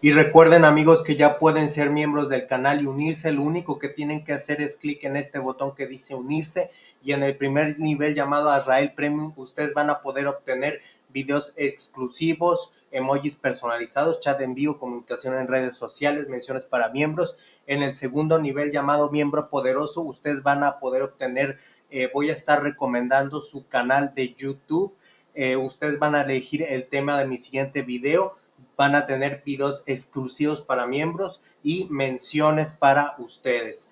Y recuerden amigos que ya pueden ser miembros del canal y unirse. Lo único que tienen que hacer es clic en este botón que dice unirse y en el primer nivel llamado Azrael Premium ustedes van a poder obtener videos exclusivos, emojis personalizados, chat en vivo, comunicación en redes sociales, menciones para miembros. En el segundo nivel llamado miembro poderoso ustedes van a poder obtener, eh, voy a estar recomendando su canal de YouTube. Eh, ustedes van a elegir el tema de mi siguiente video van a tener videos exclusivos para miembros y menciones para ustedes.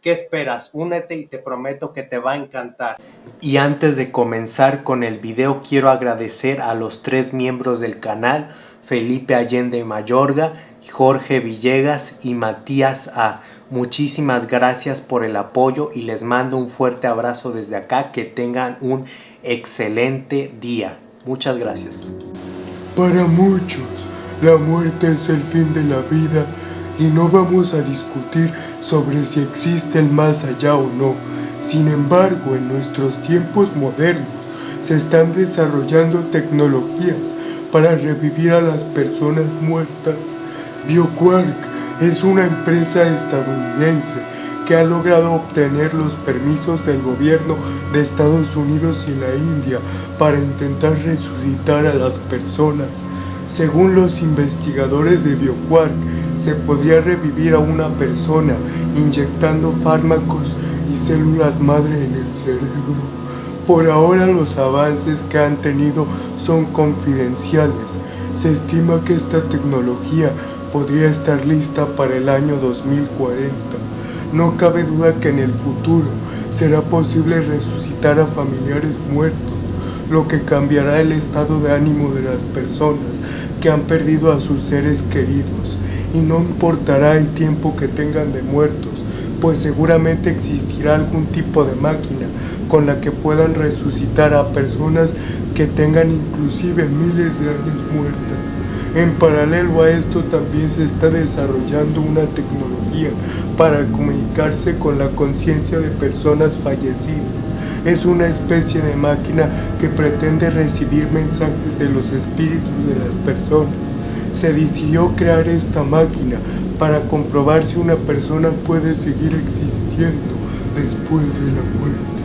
¿Qué esperas? Únete y te prometo que te va a encantar. Y antes de comenzar con el video quiero agradecer a los tres miembros del canal, Felipe Allende Mayorga, Jorge Villegas y Matías A. Muchísimas gracias por el apoyo y les mando un fuerte abrazo desde acá. Que tengan un excelente día. Muchas gracias. Para muchos la muerte es el fin de la vida y no vamos a discutir sobre si existe el más allá o no. Sin embargo, en nuestros tiempos modernos se están desarrollando tecnologías para revivir a las personas muertas. BioQuark es una empresa estadounidense que ha logrado obtener los permisos del gobierno de Estados Unidos y la India para intentar resucitar a las personas. Según los investigadores de BioQuark, se podría revivir a una persona inyectando fármacos y células madre en el cerebro. Por ahora los avances que han tenido son confidenciales. Se estima que esta tecnología podría estar lista para el año 2040. No cabe duda que en el futuro será posible resucitar a familiares muertos lo que cambiará el estado de ánimo de las personas que han perdido a sus seres queridos y no importará el tiempo que tengan de muertos, pues seguramente existirá algún tipo de máquina con la que puedan resucitar a personas que tengan inclusive miles de años muertas. En paralelo a esto también se está desarrollando una tecnología para comunicarse con la conciencia de personas fallecidas. Es una especie de máquina que pretende recibir mensajes de los espíritus de las personas. Se decidió crear esta máquina para comprobar si una persona puede seguir existiendo después de la muerte.